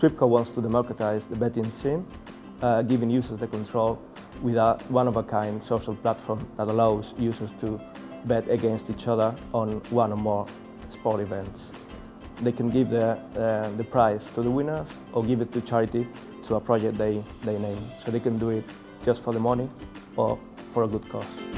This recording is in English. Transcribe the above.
Swipco wants to democratize the betting scene, uh, giving users the control with a one-of-a-kind social platform that allows users to bet against each other on one or more sport events. They can give the, uh, the prize to the winners or give it to charity to a project they, they name. So they can do it just for the money or for a good cause.